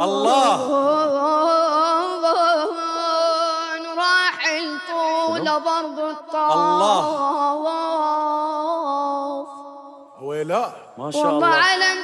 الله. راح طول برض الطاف الله. ولا ما شاء وما الله علم